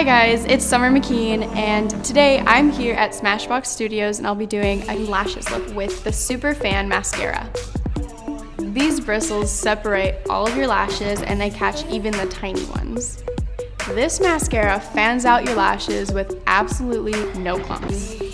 Hi guys, it's Summer McKeen and today I'm here at Smashbox Studios and I'll be doing a lashes look with the Super Fan Mascara. These bristles separate all of your lashes and they catch even the tiny ones. This mascara fans out your lashes with absolutely no clumps.